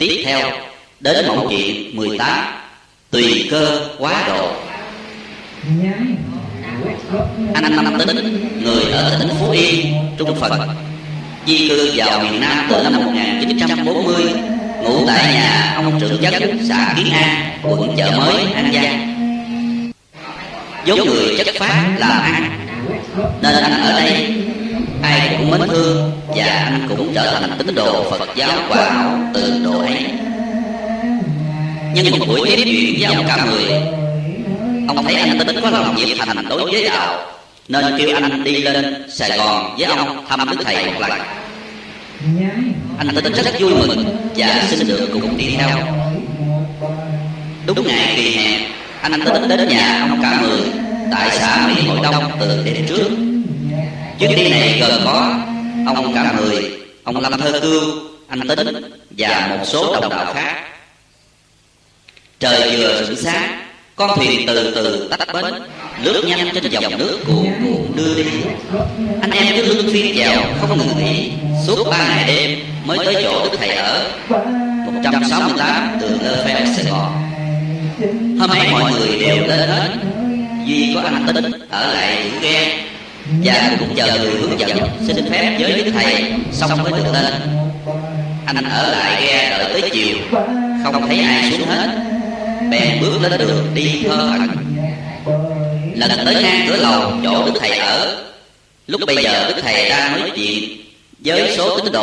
Tiếp theo đến mẫu chuyện 18 Tùy cơ quá độ. Anh Năm Tính, người ở tỉnh Phú Yên, Trung Phật. Di cư vào miền Nam từ năm 1940 Ngủ tại nhà ông trưởng chất xã Kiến An, quận chợ mới, An Giang. Vốn người chất phát làm ăn Nên anh ở đây mến thương Và anh cũng trở thành tín đồ Phật giáo quả hảo từ độ ấy. Nhưng một buổi tiếp chuyện với ông cả người, Ông thấy anh tính có lòng nhiệt thành đối với đạo, Nên kêu anh đi lên Sài Gòn với ông thăm Đức Thầy một lần. Anh tính rất vui mừng Và xin được cùng đi theo. Đúng ngày kỳ hẹn Anh tính đến nhà ông cả mười Tại xã Mỹ Hội Đông từ đêm trước. Chuyến đi này gồm có, Ông cả mười, Ông Lâm Thơ Cưu Anh Tính Và một số đồng đạo khác. Trời vừa sửng sáng, Con thuyền từ từ tách bến, Lướt nhanh trên dòng nước cuồn cuộn đưa đi. Anh em cứ lưng phiên chèo không ngừng nghỉ, Suốt ba ngày đêm mới tới chỗ Đức Thầy ở 168 đường Lơ Phe Sài Gòn. Hôm nay mọi người đều lên hết Duy có anh Tính ở lại giữ ghe và cũng chờ người hướng dẫn, xin phép với Đức Thầy Xong mới được lên Anh ở lại ghe đợi tới chiều, Không thấy ai xuống hết. Bèn bước lên đường đi thơ ẩn Lần tới ngang cửa lầu, chỗ Đức Thầy ở. Lúc bây giờ Đức Thầy đang nói chuyện Với số tín đồ